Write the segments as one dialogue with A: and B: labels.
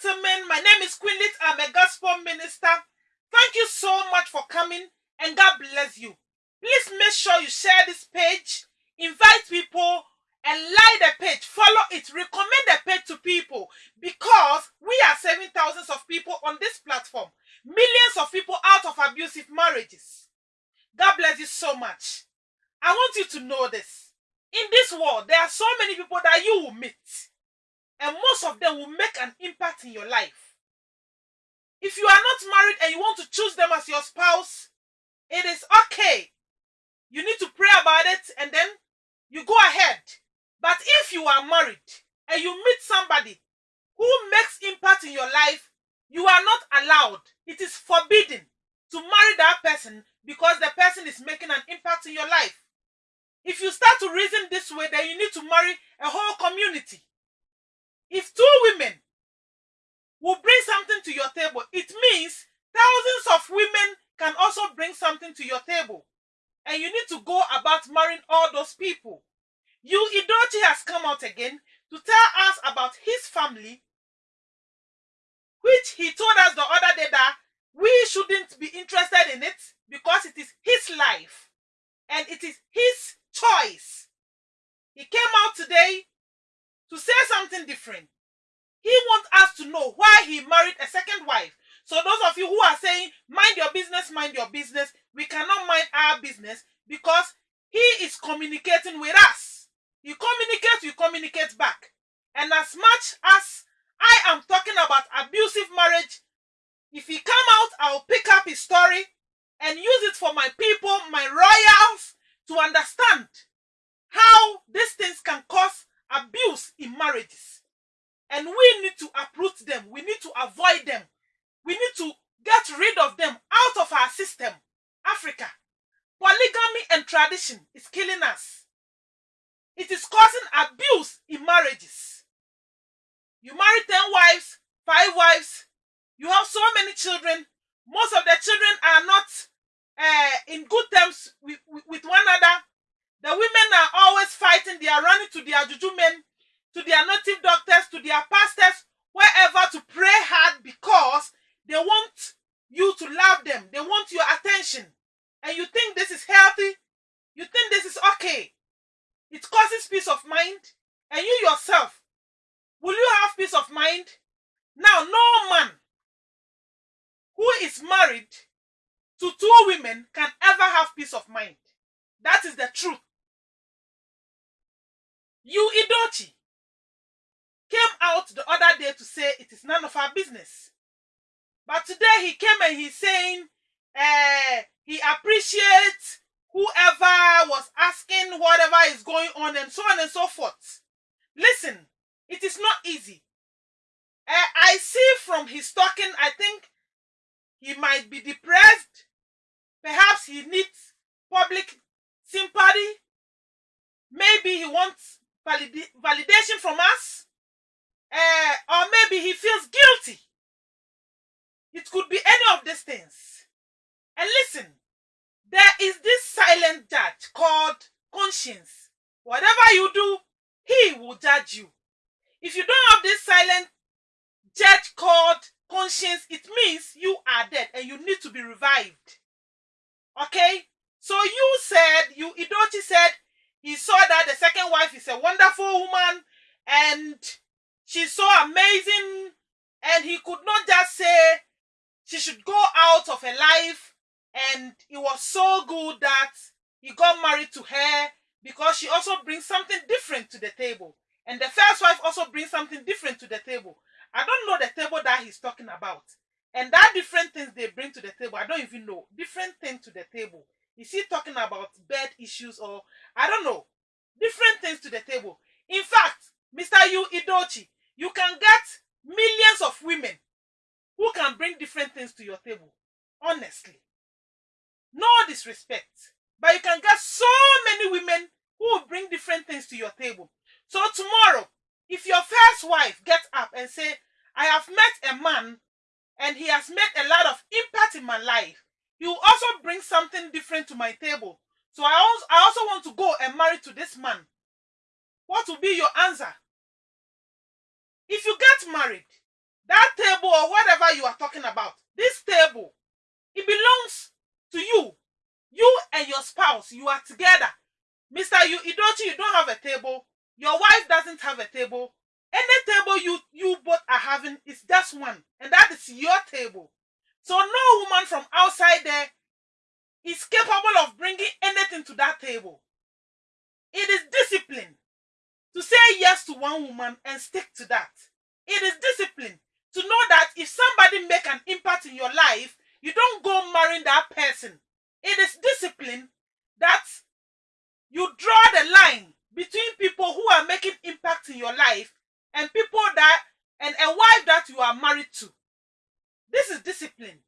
A: Gentlemen, my name is Queen Lit. I'm a gospel minister. Thank you so much for coming and God bless you. Please make sure you share this page, invite people, and like the page, follow it, recommend the page to people because we are saving thousands of people on this platform, millions of people out of abusive marriages. God bless you so much. I want you to know this. In this world, there are so many people that you will meet, and most of them will make an impact in your life. If you are not married and you want to choose them as your spouse, it is okay. You need to pray about it and then you go ahead. But if you are married and you meet somebody who makes impact in your life, you are not allowed. It is forbidden to marry that person because the person is making an impact in your life. If you start to reason this way, then you need to marry a whole community. If two women will bring something to your table, it means thousands of women can also bring something to your table. And you need to go about marrying all those people. Yul Edochie has come out again to tell us about his family, which he told us the other day that we shouldn't be interested in it because it is his life and it is his choice. He came out today to say something different. He wants us to know why he married a second wife. So those of you who are saying, mind your business, mind your business, we cannot mind our business because he is communicating with us. You communicate, you communicate back. And as much as I am talking about abusive marriage, if he come out, I'll pick up his story and use it for my people, my royals, to understand how these things can cause abuse in marriages. And we need to uproot them. We need to avoid them. We need to get rid of them out of our system. Africa. Polygamy and tradition is killing us. It is causing abuse in marriages. You marry 10 wives, 5 wives, you have so many children. Most of the children are not uh, in good terms with, with, with one another. The women are always fighting. They are running to their juju men, to their native doctors, to their pastors, wherever to pray hard because they want you to love them. They want your attention. And you think this is healthy? You think this is okay? It causes peace of mind. And you yourself, will you have peace of mind? Now, no man who is married to two women can ever have peace of mind. That is the truth. Yul Edochie came out the other day to say it is none of our business. But today he came and he's saying uh, he appreciates whoever was asking whatever is going on and so on and so forth. Listen, it is not easy. Uh, I see from his talking, I think he might be depressed. Perhaps he needs public sympathy. Maybe he wants valid validation from us. Uh, or maybe he feels guilty. It could be any of these things. And listen, there is this silent judge called conscience. Whatever you do, he will judge you. If you don't have this silent judge called conscience, it means you are dead and you need to be revived. Okay? So you said, Yul Edochie said, he saw that the second wife is a wonderful woman and she's so amazing and he could not just say she should go out of her life and it was so good that he got married to her because she also brings something different to the table. And the first wife also brings something different to the table. I don't know the table that he's talking about. And that different things they bring to the table i don't even know. Different things to the table is he talking about bed issues or i don't know. Different things to the table. In fact mr yu idochi you can get millions of women who can bring different things to your table honestly. No disrespect but you can get so many women who will bring different things to your table. So tomorrow if your first wife gets up and say i have met a man and he has made a lot of impact in my life will also bring something different to my table so i also, I also want to go and marry to this man what will be your answer if you get married that table or whatever you are talking about, this table, it belongs to you. You and your spouse, you are together. Mr. Yul Edochie, you don't have a table. Your wife doesn't have a table. Any table you you both are having is just one, and that is your table. So no woman from outside there is capable of bringing anything to that table. It is discipline to say yes to one woman and stick to that. It is discipline to know that if somebody make an impact in your life, you don't go marrying that person. It is discipline that you draw the line between people who are making impact in your life and people that and a wife that you are married to. This is discipline.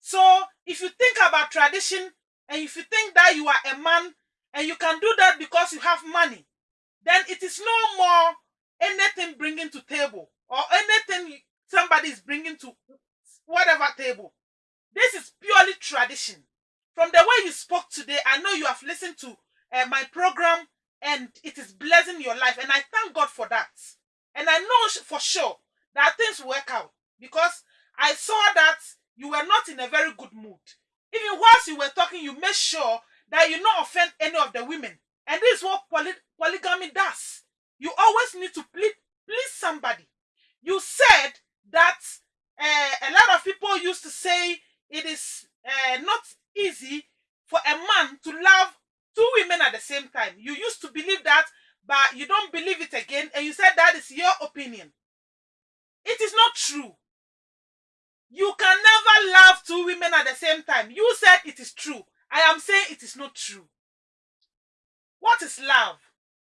A: So if you think about tradition and if you think that you are a man and you can do that because you have money, then it is no more anything bringing to table or anything somebody is bringing to whatever table. This is purely tradition. From the way you spoke today, I know you have listened to uh, my program and it is blessing your life. And I thank God for that. And I know for sure that things work out because I saw that you were not in a very good mood. Even whilst you were talking, you made sure that you not offend any of the women. And this is what poly polygamy does. You always need to please, please somebody. You said that uh, a lot of people used to say it is uh, not easy for a man to love two women at the same time. You used to believe that, but you don't believe it again, and you said that is your opinion. It is not true. You can never love two women at the same time. You said it is true. I am saying it is not true. What is love?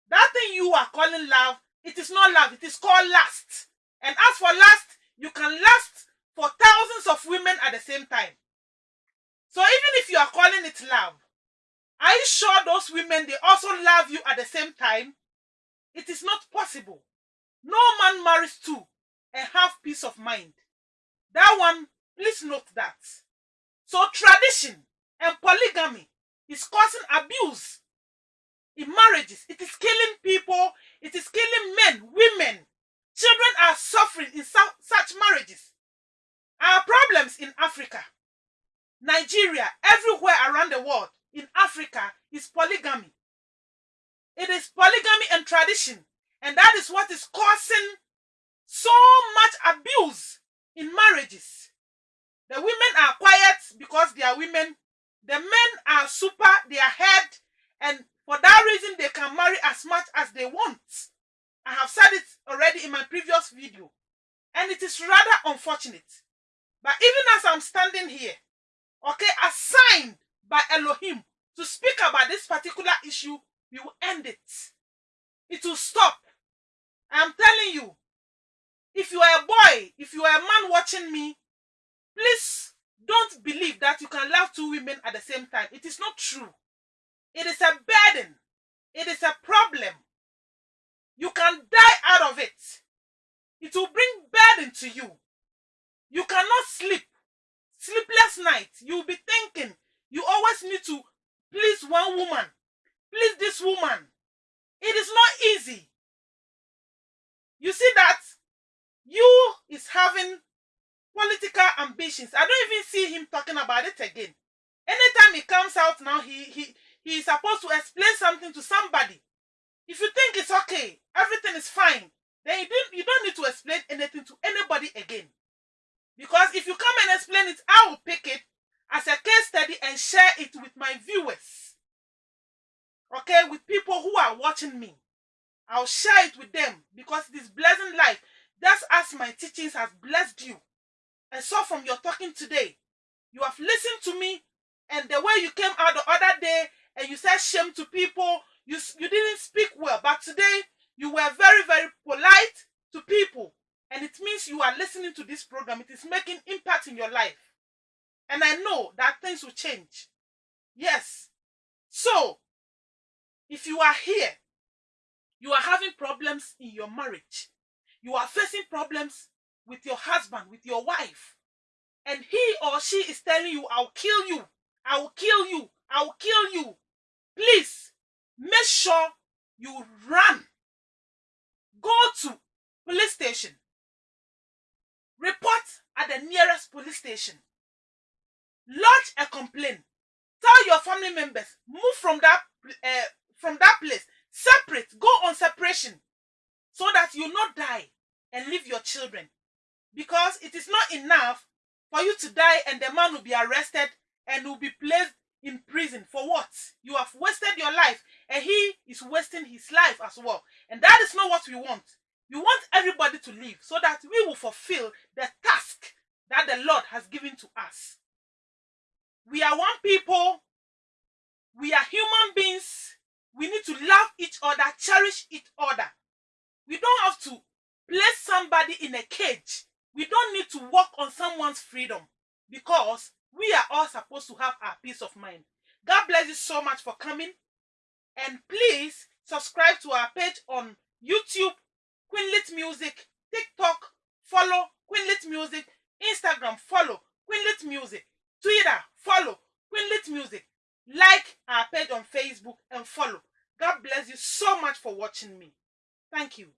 A: That thing you are calling love, it is not love. It is called lust. And as for lust, you can lust for thousands of women at the same time. So even if you are calling it love, are you sure those women they also love you at the same time? It is not possible. No man marries two and have peace of mind. That one, please note that. So tradition and polygamy is causing abuse in marriages. It is killing people. It is killing men, women. Children are suffering in su such marriages. Our problems in Africa, Nigeria, everywhere around the world, in Africa, is polygamy. It is polygamy and tradition. And that is what is causing so much abuse in marriages. The women are quiet because they are women. The men are super, they are head, and for that reason, they can marry as much as they want. I have said it already in my previous video. And it is rather unfortunate. But even as I'm standing here, okay, assigned by Elohim to speak about this particular issue, we will end it. It will stop. I'm telling you, if you are a boy, if you are a man watching me, please don't believe that you can love two women at the same time. It is not true. It is a burden. It is a problem. You can die out of it. It will bring burden to you. You cannot sleep. Sleepless nights. You'll be thinking you always need to please one woman. Please this woman. It is not easy. You see that Yul is having political ambitions. I don't even see him talking about it again. Anytime he comes out now, he he he is supposed to explain something to somebody. If you think it's okay, everything is fine, then you don't, you don't need to explain anything to anybody again. Because if you come and explain it, I will pick it as a case study and share it with my viewers. Okay, with people who are watching me. I'll share it with them because this blessing life, just as my teachings has blessed you. I saw from your talking today, you have listened to me and the way you came out the other day and you said shame to people. You, you didn't speak well, but today you were very, very polite to people. And it means you are listening to this program. It is making impact in your life. And I know that things will change. Yes. So, if you are here, you are having problems in your marriage. You are facing problems with your husband, with your wife. And he or she is telling you, I'll kill you. I will kill you. I will kill you please make sure you run. Go to police station. Report at the nearest police station. Lodge a complaint. Tell your family members, move from that uh, from that place, separate, go on separation, you not die and leave your children. Because it is not enough for you to die and the man will be arrested and will be placed in prison for what? You have wasted your life and he is wasting his life as well. And that is not what we want. We want everybody to live so that we will fulfill the task that the Lord has given to us. We are one people. We are human beings. We need to love each other, cherish each other. We don't have to place somebody in a cage. We don't need to work on someone's freedom because we are all supposed to have our peace of mind. God bless you so much for coming. And please subscribe to our page on YouTube, Queenlit Music, TikTok, follow Queenlit Music, Instagram, follow Queenlit Music, Twitter, follow Queenlit Music. Like our page on Facebook and follow. God bless you so much for watching me. Thank you.